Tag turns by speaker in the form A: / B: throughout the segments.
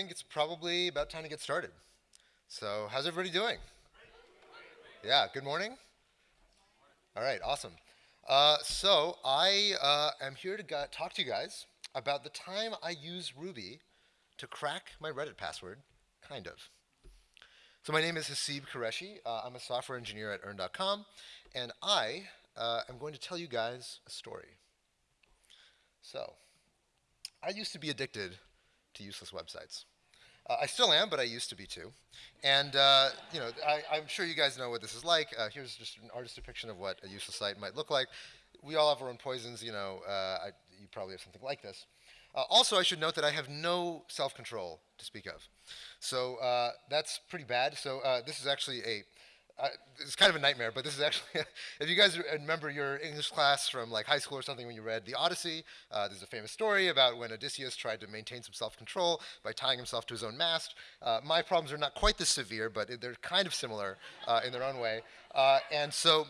A: think it's probably about time to get started. So, how's everybody doing? Yeah, good morning. All right, awesome. Uh, so, I uh, am here to talk to you guys about the time I used Ruby to crack my Reddit password, kind of. So, my name is Haseeb Qureshi. Uh, I'm a software engineer at Earn.com, and I uh, am going to tell you guys a story. So, I used to be addicted to useless websites. Uh, I still am, but I used to be too. And uh, you know, I, am sure you guys know what this is like. Uh, here's just an artist depiction of what a useless site might look like. We all have our own poisons. You know, uh, I, you probably have something like this. Uh, also, I should note that I have no self-control to speak of. So uh, that's pretty bad. So this is actually a uh, it's kind of a nightmare, but this is actually, if you guys remember your English class from like high school or something when you read The Odyssey, uh, there's a famous story about when Odysseus tried to maintain some self-control by tying himself to his own mast. Uh, my problems are not quite this severe, but they're kind of similar uh, in their own way. Uh, and so,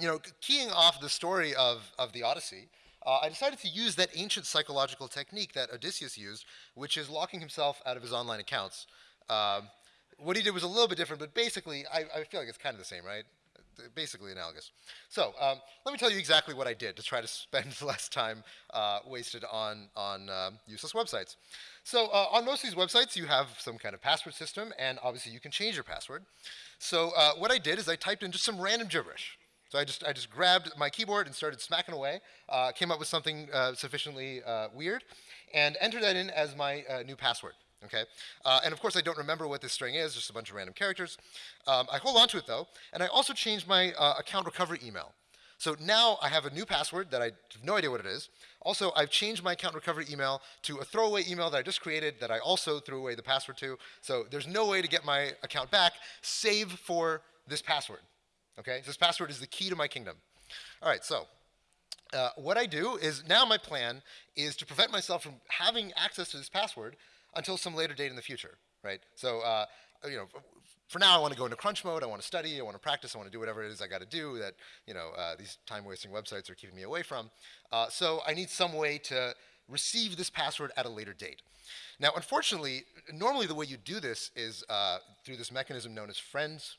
A: you know, keying off the story of, of The Odyssey, uh, I decided to use that ancient psychological technique that Odysseus used, which is locking himself out of his online accounts. Um, what he did was a little bit different, but basically, I, I feel like it's kind of the same, right? Basically analogous. So um, let me tell you exactly what I did to try to spend less time uh, wasted on, on um, useless websites. So uh, on most of these websites, you have some kind of password system, and obviously you can change your password. So uh, what I did is I typed in just some random gibberish. So I just, I just grabbed my keyboard and started smacking away, uh, came up with something uh, sufficiently uh, weird, and entered that in as my new password okay? Uh, and of course, I don't remember what this string is, just a bunch of random characters. Um, I hold on to it though, and I also changed my uh, account recovery email. So now I have a new password that I have no idea what it is. Also, I've changed my account recovery email to a throwaway email that I just created that I also threw away the password to. So there's no way to get my account back, save for this password. Okay, this password is the key to my kingdom. All right, so uh, what I do is now my plan is to prevent myself from having access to this password until some later date in the future, right? So, uh, you know, for now I want to go into crunch mode, I want to study, I want to practice, I want to do whatever it is I got to do that, you know, uh, these time-wasting websites are keeping me away from. Uh, so I need some way to receive this password at a later date. Now, unfortunately, normally the way you do this is uh, through this mechanism known as friends.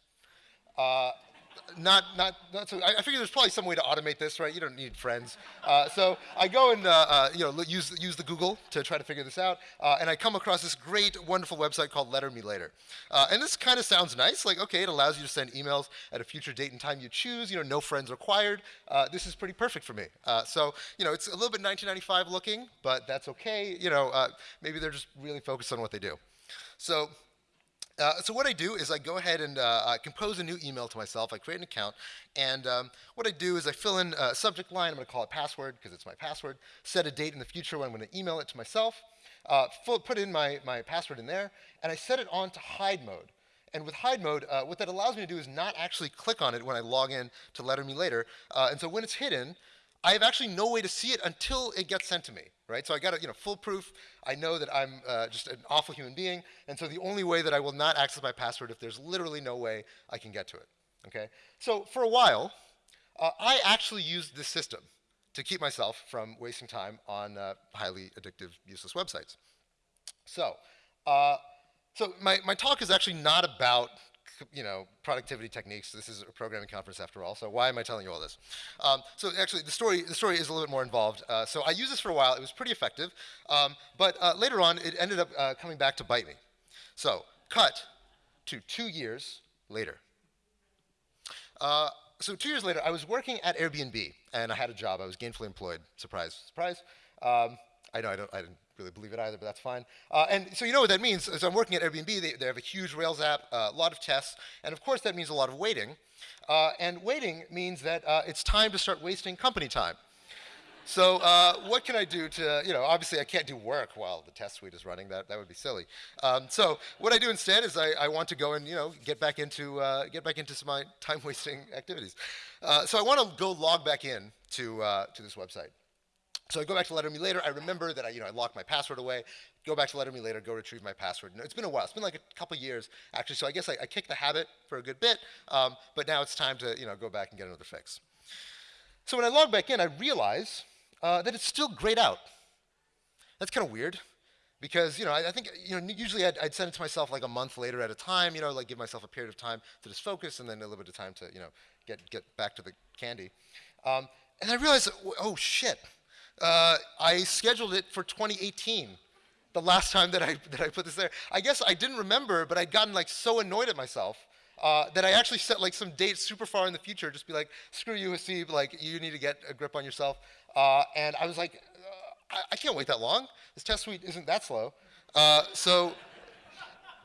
A: Not, not, not so, I, I, figure there's probably some way to automate this, right? You don't need friends. Uh, so I go and, uh, uh, you know, use, use the Google to try to figure this out, uh, and I come across this great, wonderful website called Letter Me Later. Uh, and this kind of sounds nice, like, okay, it allows you to send emails at a future date and time you choose, you know, no friends required. Uh, this is pretty perfect for me. so, you know, it's a little bit 1995 looking, but that's okay. You know, maybe they're just really focused on what they do. So uh, so what I do is I go ahead and uh, compose a new email to myself. I create an account, and um, what I do is I fill in a subject line. I'm going to call it password because it's my password. Set a date in the future when I'm going to email it to myself. Uh, full, put in my, my password in there, and I set it on to hide mode. And with hide mode, uh, what that allows me to do is not actually click on it when I log in to Letter Me Later. Uh, and so when it's hidden, I have actually no way to see it until it gets sent to me, right? So I got it, you know, foolproof. I know that I'm uh, just an awful human being, and so the only way that I will not access my password if there's literally no way I can get to it, okay? So for a while, uh, I actually used this system to keep myself from wasting time on uh, highly addictive, useless websites. So, uh, so my, my talk is actually not about you know, productivity techniques. This is a programming conference after all, so why am I telling you all this? Um, so actually, the story, the story is a little bit more involved. Uh, so I used this for a while. It was pretty effective. Um, but uh, later on, it ended up uh, coming back to bite me. So cut to two years later. Uh, so two years later, I was working at Airbnb, and I had a job. I was gainfully employed. Surprise, surprise. Um, I know I, don't, I didn't really believe it either, but that's fine. Uh, and so you know what that means. So I'm working at Airbnb. They, they have a huge Rails app, uh, a lot of tests, and of course that means a lot of waiting. Uh, and waiting means that uh, it's time to start wasting company time. So uh, what can I do to, you know, obviously I can't do work while the test suite is running. That, that would be silly. Um, so what I do instead is I, I want to go and, you know, get back into, uh, get back into some my time-wasting activities. so I want to go log back in to, to this website. So I go back to Letter Me Later. I remember that I, you know, I locked my password away. Go back to Letter Me Later, go retrieve my password. it's been a while. It's been like a couple years, actually. So I guess I, I kicked the habit for a good bit. Um, but now it's time to, you know, go back and get another fix. So when I log back in, I realize uh, that it's still grayed out. That's kind of weird because you know I, I think you know usually I'd, I'd, send it to myself like a month later at a time, you know, like give myself a period of time to just focus, and then a little bit of time to you know get get back to the candy. Um, and I realized, oh shit, uh, I scheduled it for 2018 the last time that I, that I put this there. I guess I didn't remember, but I'd gotten like so annoyed at myself uh, that I actually set like some date super far in the future, just be like, screw you, Haseeb, like you need to get a grip on yourself. Uh, and I was like, uh, I, I, can't wait that long. This test suite isn't that slow. Uh, so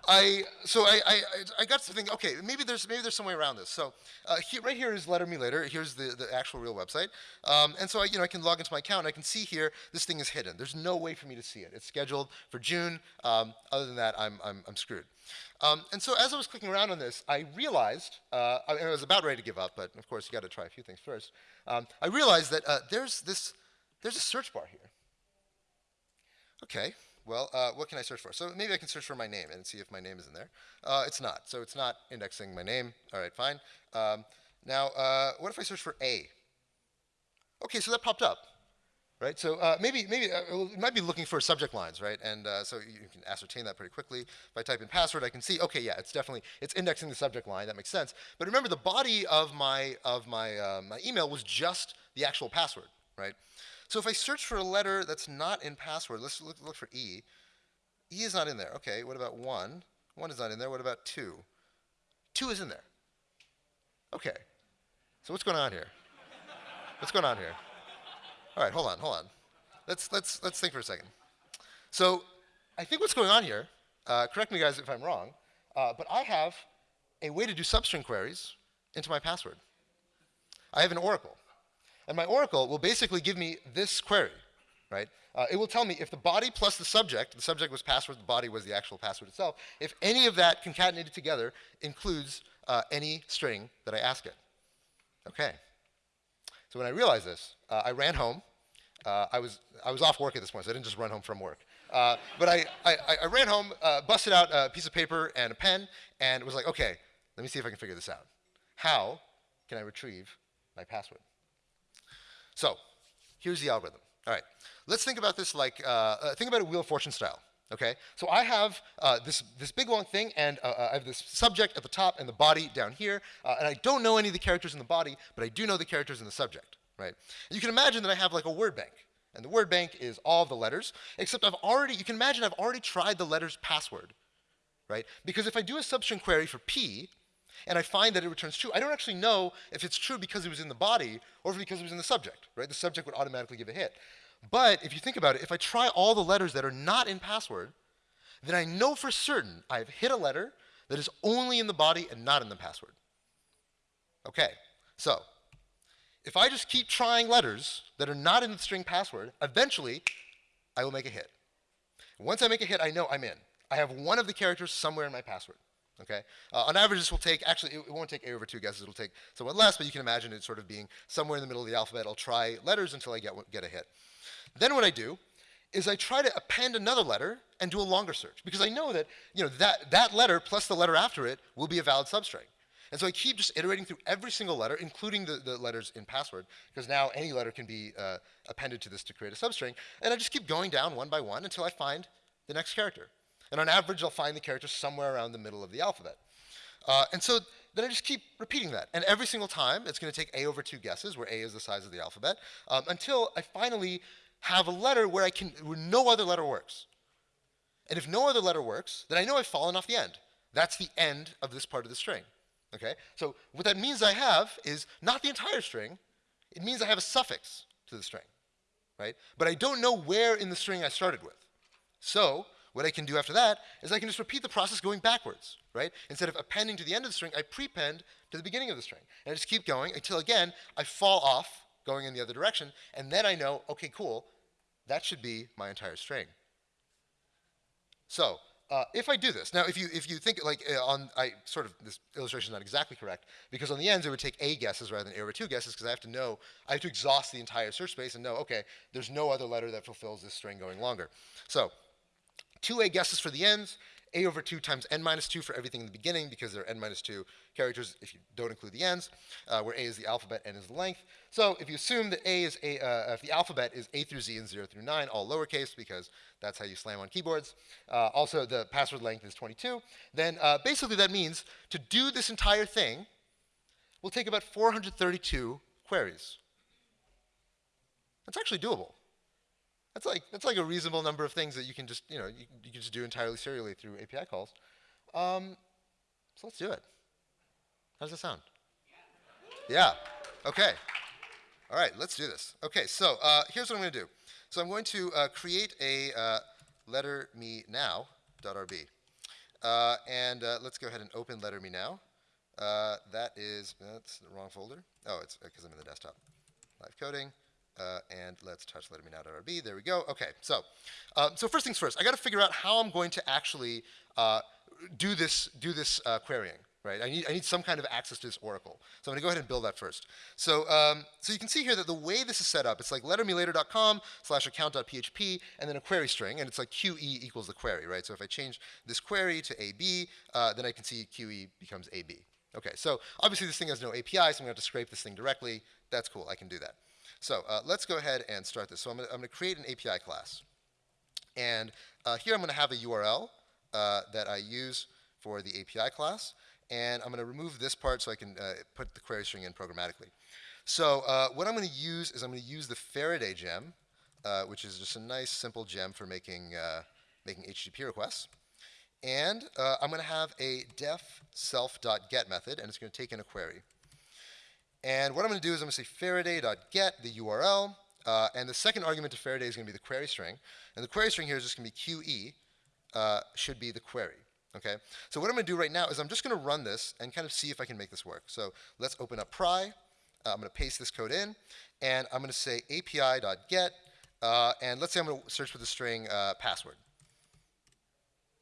A: I, so I, I, I got to think, okay, maybe there's, maybe there's some way around this. So uh, here, right here is Letter Me Later. Here's the, the actual real website. Um, and so I, you know, I can log into my account. I can see here this thing is hidden. There's no way for me to see it. It's scheduled for June. Um, other than that, I'm, I'm, I'm screwed. Um, and so as I was clicking around on this, I realized, uh, I, I, was about ready to give up, but of course you got to try a few things first. Um, I realized that uh, there's this, there's a search bar here. Okay, well, uh, what can I search for? So maybe I can search for my name and see if my name is in there. Uh, it's not, so it's not indexing my name. All right, fine. Um, now, uh, what if I search for A? Okay, so that popped up, right? So uh, maybe maybe uh, it might be looking for subject lines, right? And uh, so you can ascertain that pretty quickly. If I type in password, I can see, okay, yeah, it's definitely it's indexing the subject line. That makes sense. But remember, the body of my of my my email was just the actual password, right? So if I search for a letter that's not in password, let's look, look for E. E is not in there. Okay, what about 1? 1 is not in there. What about 2? 2 is in there. Okay. So what's going on here? what's going on here? All right, hold on, hold on. Let's, let's, let's think for a second. So I think what's going on here, uh, correct me guys if I'm wrong, uh, but I have a way to do substring queries into my password. I have an oracle. And my oracle will basically give me this query, right? Uh, it will tell me if the body plus the subject, the subject was password, the body was the actual password itself, if any of that concatenated together includes uh, any string that I ask it. Okay. So when I realized this, uh, I ran home. Uh, I, was, I was off work at this point, so I didn't just run home from work. Uh, but I, I, I, ran home, uh, busted out a piece of paper and a pen, and was like, okay, let me see if I can figure this out. How can I retrieve my password? So here's the algorithm. All right, let's think about this like, uh, uh, think about a Wheel of Fortune style. Okay, so I have uh, this, this big long thing, and uh, uh I have this subject at the top and the body down here, uh, and I don't know any of the characters in the body, but I do know the characters in the subject, right? And you can imagine that I have like a word bank, and the word bank is all the letters, except I've already, you can imagine I've already tried the letters password, right? Because if I do a substring query for P, and I find that it returns true, I don't actually know if it's true because it was in the body or because it was in the subject, right? The subject would automatically give a hit. But if you think about it, if I try all the letters that are not in password, then I know for certain I've hit a letter that is only in the body and not in the password. Okay, so if I just keep trying letters that are not in the string password, eventually I will make a hit. Once I make a hit, I know I'm in. I have one of the characters somewhere in my password. Okay? Uh, on average, this will take, actually, it, it, won't take A over two guesses. It'll take somewhat less, but you can imagine it sort of being somewhere in the middle of the alphabet. I'll try letters until I get, get a hit. Then what I do is I try to append another letter and do a longer search because I know that, you know, that, that letter plus the letter after it will be a valid substring. And so I keep just iterating through every single letter, including the, the letters in password, because now any letter can be uh, appended to this to create a substring. And I just keep going down one by one until I find the next character. And on average, I'll find the character somewhere around the middle of the alphabet. Uh, and so then I just keep repeating that. And every single time, it's going to take A over two guesses, where A is the size of the alphabet, um, until I finally have a letter where, I can, where no other letter works. And if no other letter works, then I know I've fallen off the end. That's the end of this part of the string. Okay? So what that means I have is not the entire string. It means I have a suffix to the string. Right? But I don't know where in the string I started with. So what I can do after that is I can just repeat the process going backwards, right? Instead of appending to the end of the string, I prepend to the beginning of the string. And I just keep going until, again, I fall off going in the other direction, and then I know, okay, cool, that should be my entire string. So, uh, if I do this, now if you if you think like uh, on I sort of this illustration is not exactly correct because on the ends it would take a guesses rather than a over two guesses because I have to know I have to exhaust the entire search space and know okay there's no other letter that fulfills this string going longer. So two A guesses for the ends, a over 2 times n minus 2 for everything in the beginning because there are n minus 2 characters if you don't include the n's, uh, where a is the alphabet, n is the length. So if you assume that a is a, uh, if the alphabet is a through z and 0 through 9, all lowercase because that's how you slam on keyboards. Uh, also, the password length is 22. Then uh, basically that means to do this entire thing will take about 432 queries. That's actually doable. That's like, that's like a reasonable number of things that you can just, you know, you, you can just do entirely serially through API calls. Um, so let's do it. How does that sound? Yeah. yeah. Okay. All right, let's do this. Okay, so uh, here's what I'm going to do. So I'm going to uh, create a uh, letter me now.rb. Uh, and uh, let's go ahead and open letter me now. Uh, that is, that's the wrong folder. Oh, it's because I'm in the desktop. Live coding. Uh, and let's touch lettermenow.rb. There we go. Okay, so uh, so first things first, I got to figure out how I'm going to actually uh, do this do this uh, querying. Right, I need, I need some kind of access to this oracle. So I'm going to go ahead and build that first. So, um, so you can see here that the way this is set up, it's like lettermelater.com slash account.php and then a query string, and it's like QE equals the query, right? So if I change this query to AB, uh, then I can see QE becomes AB. Okay, so obviously this thing has no API, so I'm going to have to scrape this thing directly. That's cool, I can do that. So uh, let's go ahead and start this. So I'm going to create an API class. And uh, here I'm going to have a URL uh, that I use for the API class. And I'm going to remove this part so I can uh, put the query string in programmatically. So uh, what I'm going to use is I'm going to use the Faraday gem, uh, which is just a nice simple gem for making, making HTTP requests. And I'm going to have a def self.get method, and it's going to take in a query. And what I'm going to do is I'm going to say Faraday.get, the URL, uh, and the second argument to Faraday is going to be the query string. And the query string here is just going to be QE, uh, should be the query. Okay. So what I'm going to do right now is I'm just going to run this and kind of see if I can make this work. So let's open up pry. Uh, I'm going to paste this code in, and I'm going to say API.get, uh, and let's say I'm going to search for the string uh, password.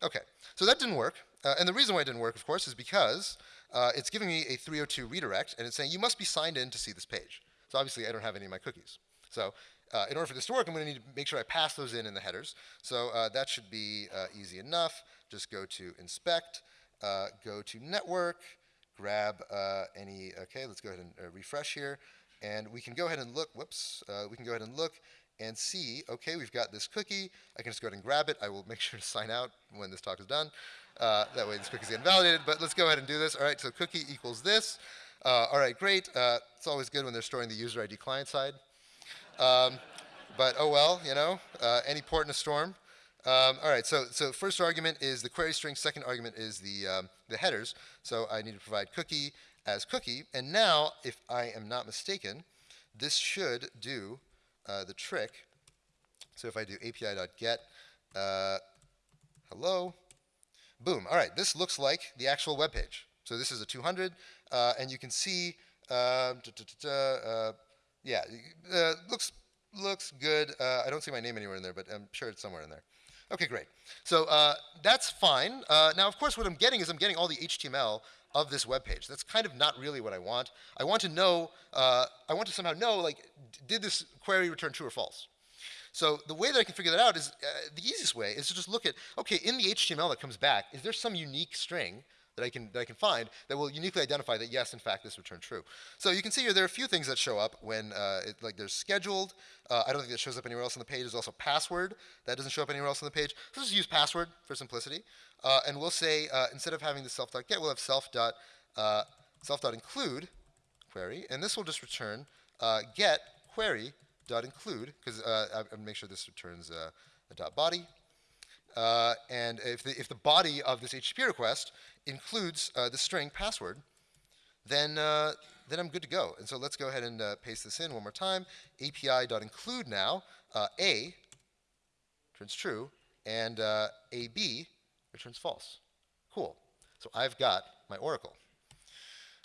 A: Okay. So that didn't work. Uh, and the reason why it didn't work, of course, is because uh, it's giving me a 302 redirect, and it's saying you must be signed in to see this page. So obviously, I don't have any of my cookies. So uh, in order for this to work, I'm going to need to make sure I pass those in in the headers. So uh, that should be uh, easy enough. Just go to inspect, uh, go to network, grab uh, any, okay, let's go ahead and refresh here. And we can go ahead and look, whoops, we can go ahead and look and see, okay, we've got this cookie. I can just go ahead and grab it. I will make sure to sign out when this talk is done. Uh, that way this cookie's invalidated, but let's go ahead and do this. All right, so cookie equals this. Uh, all right, great. Uh, it's always good when they're storing the user ID client side. Um, but oh well, you know, uh, any port in a storm. Um, all right, so, so first argument is the query string, second argument is the, um, the headers. So I need to provide cookie as cookie. And now, if I am not mistaken, this should do uh, the trick. So if I do api.get uh, hello, Boom. All right, this looks like the actual web page. So this is a 200, uh, and you can see, uh, uh, yeah, uh, looks looks good. Uh, I don't see my name anywhere in there, but I'm sure it's somewhere in there. Okay, great. So uh, that's fine. now, of course, what I'm getting is I'm getting all the HTML of this web page. That's kind of not really what I want. I want to know, I want to somehow know, like, did this query return true or false? So the way that I can figure that out is, uh, the easiest way is to just look at, okay, in the HTML that comes back, is there some unique string that I can that I can find that will uniquely identify that yes, in fact, this returned true. So you can see here there are a few things that show up when uh, it, like there's scheduled. Uh, I don't think that shows up anywhere else on the page. There's also password that doesn't show up anywhere else on the page. So let's just use password for simplicity, uh, and we'll say uh, instead of having the self.get, we'll have self dot uh, self.include query, and this will just return get query dot include, because uh, I, I make sure this returns uh, a dot body. Uh, and if the, if the body of this HTTP request includes uh, the string password, then, uh, then I'm good to go. And so let's go ahead and paste this in one more time. API.include now, A returns true, and AB returns false. Cool. So I've got my Oracle.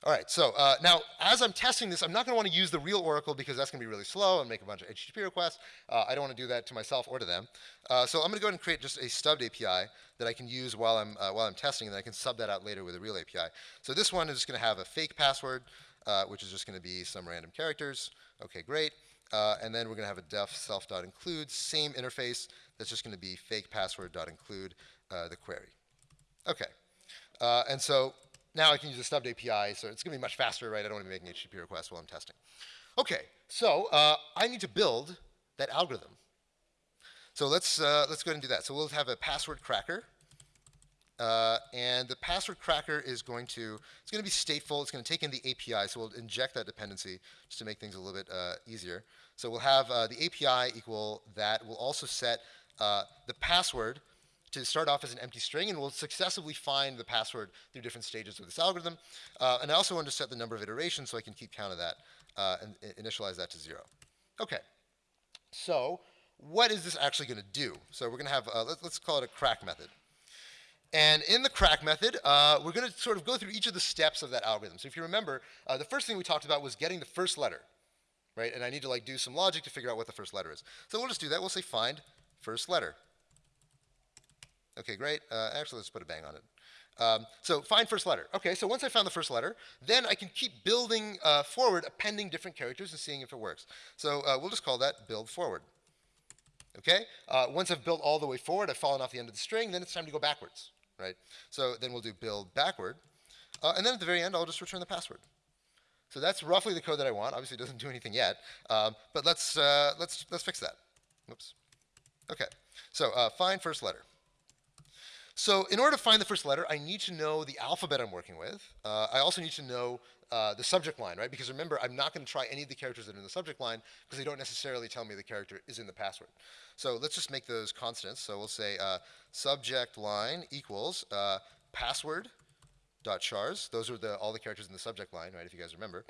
A: All right, so uh, now as I'm testing this, I'm not going to want to use the real Oracle because that's going to be really slow and make a bunch of HTTP requests. Uh, I don't want to do that to myself or to them. Uh, so I'm going to go ahead and create just a stubbed API that I can use while I'm, uh, while I'm testing, and then I can sub that out later with a real API. So this one is just going to have a fake password, uh, which is just going to be some random characters. Okay, great. Uh, and then we're going to have a def self.include, same interface, that's just going to be fake password.include the query. Okay. Uh, and so now I can use the stubbed API, so it's going to be much faster, right? I don't want to be making HTTP requests while I'm testing. Okay, so uh, I need to build that algorithm. So let's, uh, let's go ahead and do that. So we'll have a password cracker. Uh, and the password cracker is going to, it's going to be stateful. It's going to take in the API. So we'll inject that dependency just to make things a little bit uh, easier. So we'll have uh, the API equal that. We'll also set uh, the password to start off as an empty string, and we'll successively find the password through different stages of this algorithm. Uh, and I also want to set the number of iterations so I can keep count of that uh, and initialize that to zero. Okay, so what is this actually going to do? So we're going to have, uh, let, us call it a crack method. And in the crack method, uh, we're going to sort of go through each of the steps of that algorithm. So if you remember, uh, the first thing we talked about was getting the first letter, right? And I need to like do some logic to figure out what the first letter is. So we'll just do that. We'll say find first letter. Okay, great. Uh, actually, let's put a bang on it. Um, so find first letter. Okay, so once I found the first letter, then I can keep building uh, forward, appending different characters and seeing if it works. So uh, we'll just call that build forward. Okay, uh, once I've built all the way forward, I've fallen off the end of the string, then it's time to go backwards, right? So then we'll do build backward. Uh, and then at the very end, I'll just return the password. So that's roughly the code that I want. Obviously, it doesn't do anything yet, um, but let's, uh, let's, let's fix that. Oops. Okay, so find first letter. So in order to find the first letter, I need to know the alphabet I'm working with. Uh, I also need to know uh, the subject line, right? Because remember, I'm not going to try any of the characters that are in the subject line because they don't necessarily tell me the character is in the password. So let's just make those constants. So we'll say uh, subject line equals uh, password dot chars. Those are the, all the characters in the subject line, right? If you guys remember,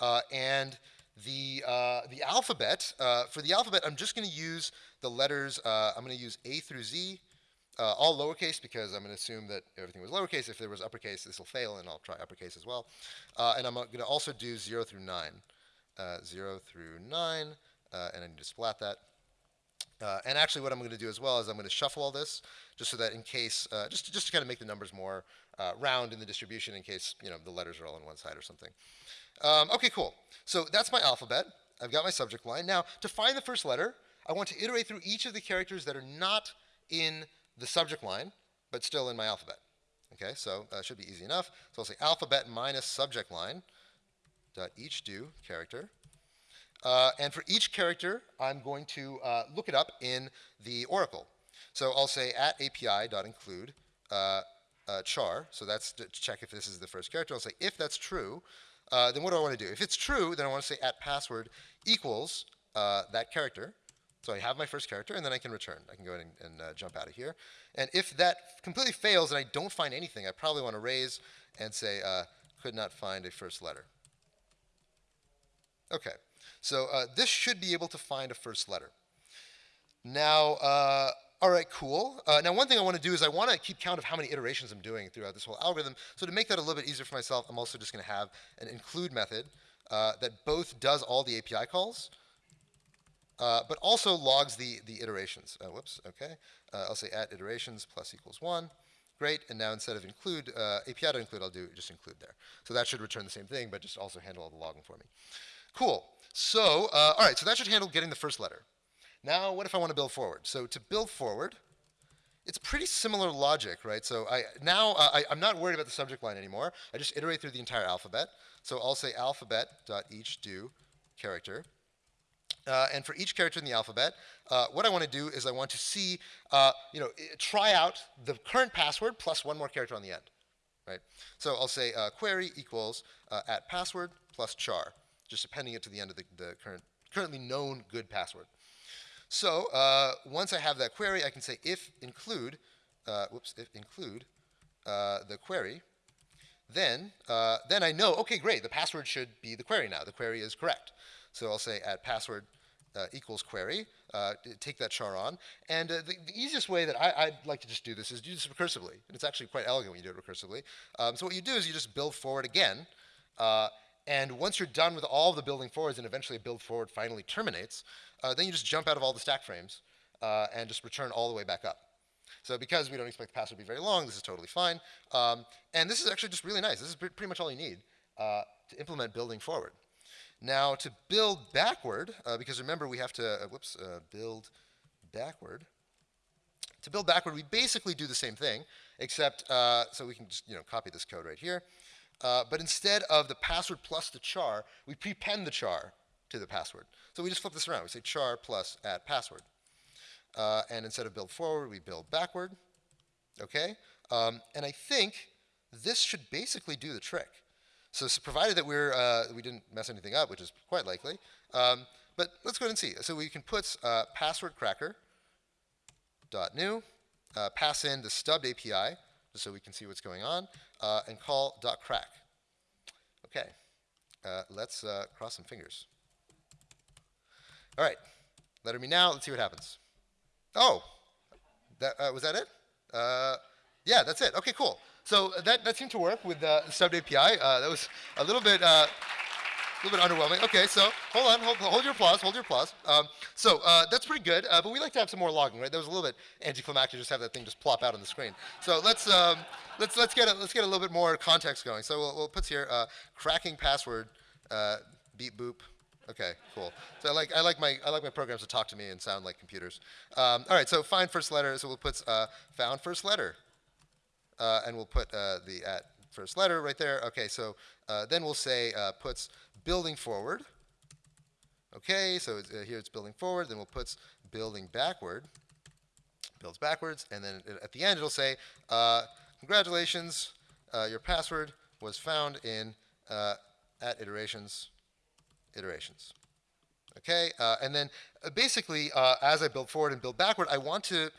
A: uh, and the uh, the alphabet for the alphabet, I'm just going to use the letters. I'm going to use A through Z uh, all lowercase because I'm going to assume that everything was lowercase. If there was uppercase, this will fail, and I'll try uppercase as well. Uh, and I'm going to also do 0 through 9. Uh, 0 through 9, uh, and I need to splat that. Uh, and actually what I'm going to do as well is I'm going to shuffle all this just so that in case, uh, just, to, just to kind of make the numbers more round in the distribution in case you know the letters are all on one side or something. Um, okay, cool. So that's my alphabet. I've got my subject line. Now, to find the first letter, I want to iterate through each of the characters that are not in the subject line, but still in my alphabet. Okay, so that should be easy enough. So I'll say alphabet minus subject line dot each do character. Uh, and for each character, I'm going to uh, look it up in the Oracle. So I'll say at API dot include uh, uh, char. So that's to check if this is the first character. I'll say if that's true, uh, then what do I want to do? If it's true, then I want to say at password equals uh, that character. So I have my first character, and then I can return. I can go and, and uh, jump out of here. And if that completely fails and I don't find anything, I probably want to raise and say, uh, could not find a first letter. Okay, so uh, this should be able to find a first letter. Now, uh, all right, cool. Uh, now, one thing I want to do is I want to keep count of how many iterations I'm doing throughout this whole algorithm. So to make that a little bit easier for myself, I'm also just going to have an include method uh, that both does all the API calls, uh, but also logs the, the iterations. Uh, whoops, okay. Uh, I'll say at iterations plus equals 1. Great, and now instead of include, uh, API to include, I'll do just include there. So that should return the same thing, but just also handle all the logging for me. Cool. So, uh, all right, so that should handle getting the first letter. Now, what if I want to build forward? So to build forward, it's pretty similar logic, right? So I now uh, I, am not worried about the subject line anymore. I just iterate through the entire alphabet. So I'll say alphabet dot each do character uh, and for each character in the alphabet, uh, what I want to do is I want to see, uh, you know, try out the current password plus one more character on the end, right? So I'll say uh, query equals uh, at password plus char, just appending it to the end of the, the current, currently known good password. So uh, once I have that query, I can say if include, whoops, if include the query, then, then I know, okay, great, the password should be the query now. The query is correct. So I'll say add password uh, equals query, uh, take that char on. And uh, the, the, easiest way that I, would like to just do this is do this recursively. And it's actually quite elegant when you do it recursively. Um, so what you do is you just build forward again. Uh, and once you're done with all of the building forwards and eventually build forward finally terminates, uh, then you just jump out of all the stack frames uh, and just return all the way back up. So because we don't expect the password to be very long, this is totally fine. Um, and this is actually just really nice. This is pretty much all you need to implement building forward. Now to build backward, uh, because remember we have to, uh, whoops, uh, build backward, To build backward, we basically do the same thing, except, uh, so we can just, you know, copy this code right here. Uh, but instead of the password plus the char, we prepend the char to the password. So we just flip this around. We say char plus at password. Uh, and instead of build forward, we build backward. Okay? Um, and I think this should basically do the trick. So, so provided that we're, uh, we didn't mess anything up, which is quite likely, um, but let's go ahead and see. So we can put uh, password cracker dot new, uh, pass in the stubbed API, just so we can see what's going on, uh, and call dot crack. Okay, uh, let's uh, cross some fingers. All right, letter me now. Let's see what happens. Oh, that, uh, was that it? yeah, that's it. Okay, cool. So that, that seemed to work with the stubbed API. that was a little bit a little bit underwhelming. Okay, so hold on, hold, hold your applause, hold your applause. Um, so uh, that's pretty good, uh, but we like to have some more logging, right? That was a little bit anticlimactic to just have that thing just plop out on the screen. So let's um, let's let's get a, let's get a little bit more context going. So we'll, we'll put here uh, cracking password uh, beep boop. Okay, cool. So I like I like my I like my programs to talk to me and sound like computers. Um, all right, so find first letter. So we'll put uh, found first letter, uh, and we'll put the at first letter right there. Okay, so then we'll say puts building forward. Okay, so it's, uh, here it's building forward, then we'll put building backward, builds backwards, and then at the end it'll say, uh, congratulations, uh, your password was found in uh, at iterations, iterations. Okay, uh, and then uh, basically as I build forward and build backward, I want to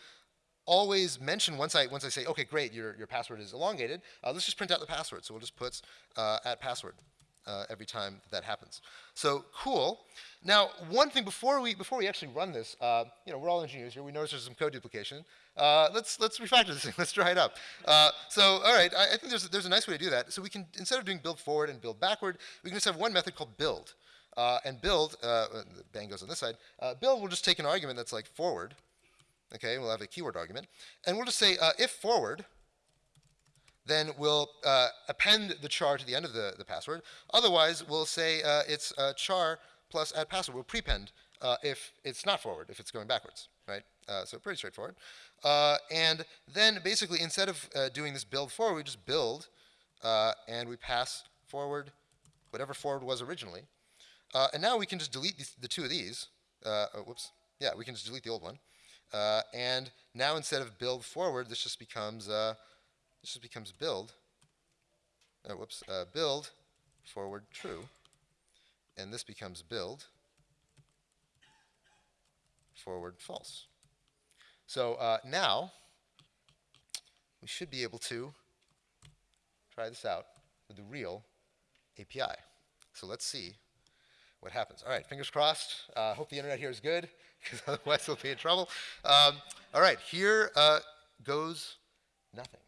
A: always mention once I once I say, okay, great, your your password is elongated. Uh, let's just print out the password. So we'll just put uh, at password uh, every time that happens. So cool. Now, one thing before we before we actually run this, uh, you know, we're all engineers here. We notice there's some code duplication. Uh, let's let's refactor this thing. Let's dry it up. Uh, so, all right, I, I, think there's there's a nice way to do that. So we can instead of doing build forward and build backward, we can just have one method called build. Uh, and build, uh, bang goes on this side. build will just take an argument that's like forward. Okay, we'll have a keyword argument, and we'll just say if forward then we'll uh, append the char to the end of the, the password. Otherwise, we'll say uh, it's uh, char plus add password. We'll prepend uh, if it's not forward, if it's going backwards, right? Uh, so pretty straightforward. Uh, and then basically, instead of doing this build forward, we just build and we pass forward whatever forward was originally. and now we can just delete the two of these. Oh, whoops. Yeah, we can just delete the old one. And now instead of build forward, this just becomes this just becomes build, uh, whoops, uh, build forward true, and this becomes build forward false. So uh, now we should be able to try this out with the real API. So let's see what happens. All right, fingers crossed. Uh, hope the internet here is good, because otherwise we'll be in trouble. Um, all right, here uh, goes nothing.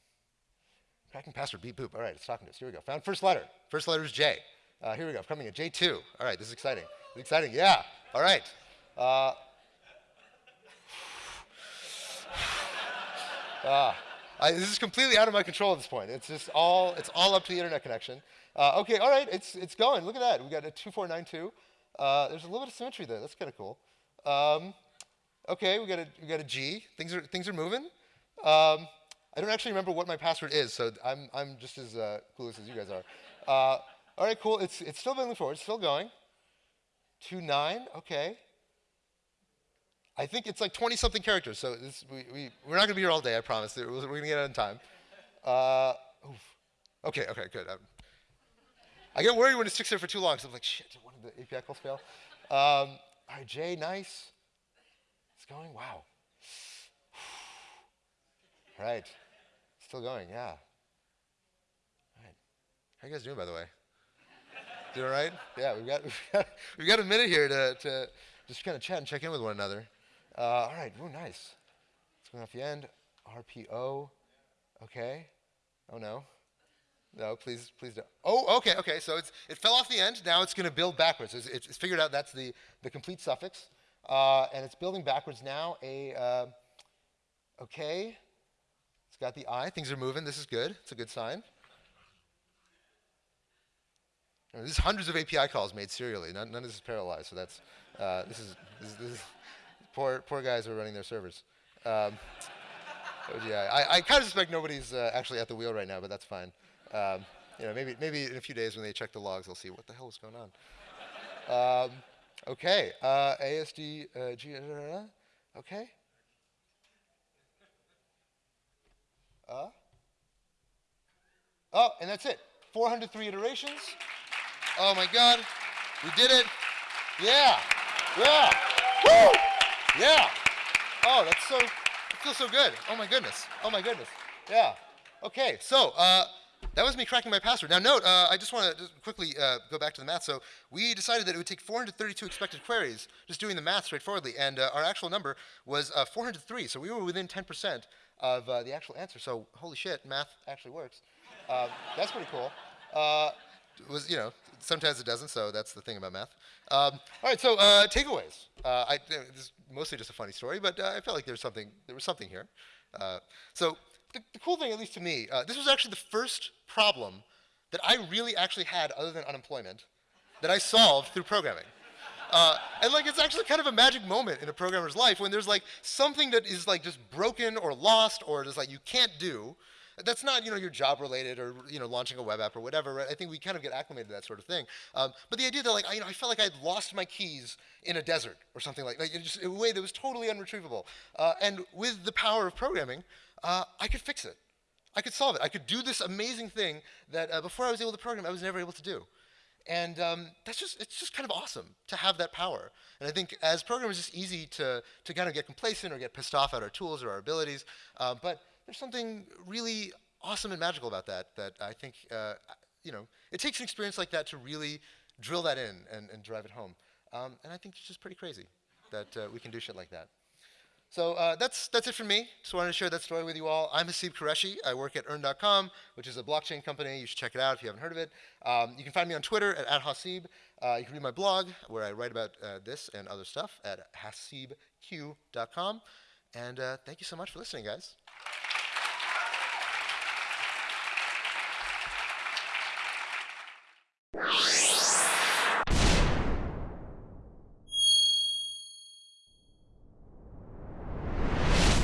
A: Cracking password, beep boop. All right, it's talking to us. Here we go. Found first letter. First letter is J. Uh, here we go. Coming in J2. All right, this is exciting. Exciting. Yeah. All right. Uh, uh, I, this is completely out of my control at this point. It's just all it's all up to the internet connection. Uh, okay, all right, it's it's going. Look at that. We got a 2492. Uh, there's a little bit of symmetry there. That's kind of cool. Um, okay, we got a we got a G. Things are things are moving. Um, I don't actually remember what my password is, so I'm, I'm just as uh, clueless as you guys are. Uh, all right, cool. It's, it's still moving forward. It's still going. 2, 9. Okay. I think it's like 20-something characters, so this, we, we, we're not going to be here all day, I promise. We're, going to get out in time. Uh, okay, okay, good. I'm, I get worried when it sticks there for too long, so I'm like, shit, did one of the API calls fail? Um, right, Jay, nice. It's going, wow. right. Still going, yeah. All right. How you guys doing, by the way? doing all right? Yeah, we've got, we've got, a minute here to, to just kind of chat and check in with one another. Uh, all right, ooh, nice. It's going off the end. RPO. Okay. Oh, no. No, please, please don't. Oh, okay, okay. So it's, it fell off the end. Now it's going to build backwards. It's, it's, figured out that's the, the complete suffix. Uh, and it's building backwards now. A, uh, okay. It's got the eye. Things are moving. This is good. It's a good sign. This is hundreds of API calls made serially. None, none of this is parallelized, so that's uh, this is this, this is poor poor guys who are running their servers. Um, yeah, I, I kind of suspect nobody's uh, actually at the wheel right now, but that's fine. Um, you know, maybe maybe in a few days when they check the logs, they'll see what the hell is going on. Um, okay, uh, ASD, uh, G, okay. Uh, oh, and that's it. 403 iterations. Oh my God, we did it. Yeah, yeah, woo, yeah. Oh, that's so, it feels so good. Oh my goodness. Oh my goodness. Yeah. Okay, so uh, that was me cracking my password. Now note, uh, I just want to quickly uh, go back to the math. So we decided that it would take 432 expected queries, just doing the math straightforwardly, and uh, our actual number was uh, 403. So we were within 10% of uh, the actual answer. So holy shit, math actually works. Uh, that's pretty cool. was you know sometimes it doesn't, so that's the thing about math. Um, all right, so takeaways. I, this is mostly just a funny story, but I felt like there was something there was something here. so the, the, cool thing, at least to me, uh, this was actually the first problem that I really actually had other than unemployment that I solved through programming. Uh, and like it's actually kind of a magic moment in a programmer's life when there's like something that is like just broken or lost or just like you can't do. That's not you know your job related or you know launching a web app or whatever. Right? I think we kind of get acclimated to that sort of thing. Um, but the idea that like I, you know, I felt like I'd lost my keys in a desert or something like, that, like just in a way that was totally unretrievable. Uh, and with the power of programming, uh, I could fix it. I could solve it. I could do this amazing thing that uh, before I was able to program, I was never able to do. And um, that's just, it's just kind of awesome to have that power. And I think as programmers, it's easy to, to kind of get complacent or get pissed off at our tools or our abilities. Uh, but there's something really awesome and magical about that that I think, uh, you know, it takes an experience like that to really drill that in and, and drive it home. Um, and I think it's just pretty crazy that uh, we can do shit like that. So uh, that's, that's it for me. Just wanted to share that story with you all. I'm Haseeb Qureshi. I work at Earn.com, which is a blockchain company. You should check it out if you haven't heard of it. Um, you can find me on Twitter at, at Haseeb. Uh, you can read my blog where I write about uh, this and other stuff at haseebq.com. And uh, thank you so much for listening, guys.